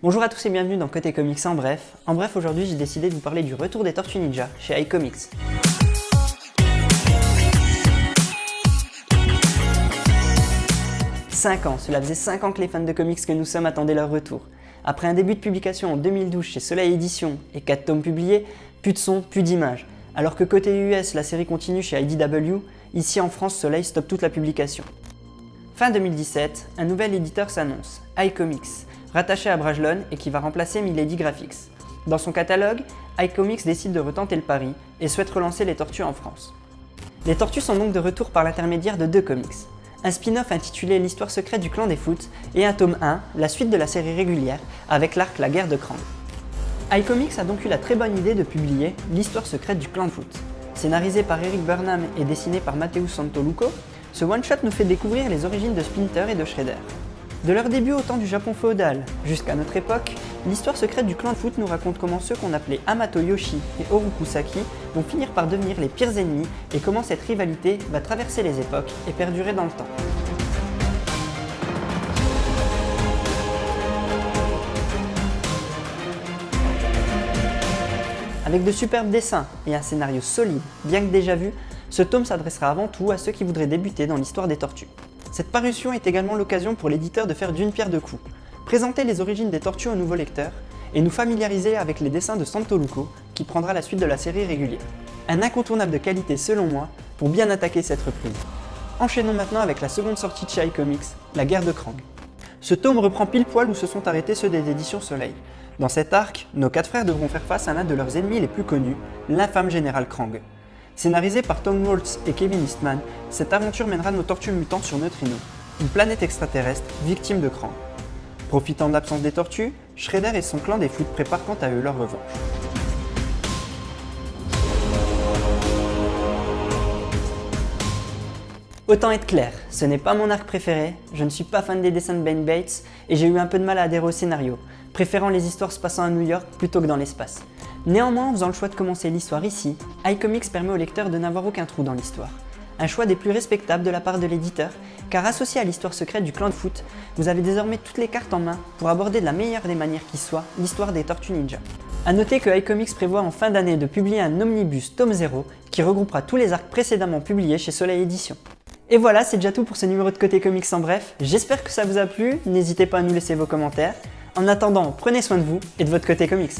Bonjour à tous et bienvenue dans Côté Comics en bref. En bref, aujourd'hui j'ai décidé de vous parler du retour des Tortues Ninja chez iComics. « 5 ans, cela faisait 5 ans que les fans de comics que nous sommes attendaient leur retour. Après un début de publication en 2012 chez Soleil Édition et 4 tomes publiés, plus de son, plus d'images. Alors que côté US, la série continue chez IDW, ici en France, Soleil stoppe toute la publication. Fin 2017, un nouvel éditeur s'annonce, iComics, rattaché à Brajlon et qui va remplacer Milady Graphics. Dans son catalogue, iComics décide de retenter le pari et souhaite relancer les Tortues en France. Les Tortues sont donc de retour par l'intermédiaire de deux comics. Un spin-off intitulé L'histoire secrète du clan des foot et un tome 1, la suite de la série régulière, avec l'arc La guerre de Krang. iComics a donc eu la très bonne idée de publier L'histoire secrète du clan de foot. Scénarisé par Eric Burnham et dessiné par Matteo Santoluco, ce one-shot nous fait découvrir les origines de Splinter et de Shredder. De leur début au temps du Japon féodal jusqu'à notre époque, l'histoire secrète du clan de foot nous raconte comment ceux qu'on appelait Amato Yoshi et Orokusaki vont finir par devenir les pires ennemis et comment cette rivalité va traverser les époques et perdurer dans le temps. Avec de superbes dessins et un scénario solide, bien que déjà vu, ce tome s'adressera avant tout à ceux qui voudraient débuter dans l'histoire des tortues. Cette parution est également l'occasion pour l'éditeur de faire d'une pierre deux coups, présenter les origines des tortues aux nouveaux lecteurs et nous familiariser avec les dessins de Santoluco qui prendra la suite de la série régulière. Un incontournable de qualité selon moi pour bien attaquer cette reprise. Enchaînons maintenant avec la seconde sortie de chez iComics, La guerre de Krang. Ce tome reprend pile poil où se sont arrêtés ceux des éditions Soleil. Dans cet arc, nos quatre frères devront faire face à l'un de leurs ennemis les plus connus, l'infâme général Krang. Scénarisé par Tom Waltz et Kevin Eastman, cette aventure mènera nos tortues mutants sur Neutrino, une planète extraterrestre victime de Krang. Profitant de l'absence des tortues, Shredder et son clan des foot préparent quant à eux leur revanche. Autant être clair, ce n'est pas mon arc préféré, je ne suis pas fan des dessins de Ben Bates et j'ai eu un peu de mal à adhérer au scénario, préférant les histoires se passant à New York plutôt que dans l'espace. Néanmoins, en faisant le choix de commencer l'histoire ici, iComics permet au lecteur de n'avoir aucun trou dans l'histoire. Un choix des plus respectables de la part de l'éditeur, car associé à l'histoire secrète du clan de foot, vous avez désormais toutes les cartes en main pour aborder de la meilleure des manières qui soit l'histoire des Tortues Ninja. A noter que iComics prévoit en fin d'année de publier un omnibus tome 0 qui regroupera tous les arcs précédemment publiés chez Soleil Édition. Et voilà, c'est déjà tout pour ce numéro de Côté Comics en bref. J'espère que ça vous a plu, n'hésitez pas à nous laisser vos commentaires. En attendant, prenez soin de vous et de votre côté comics.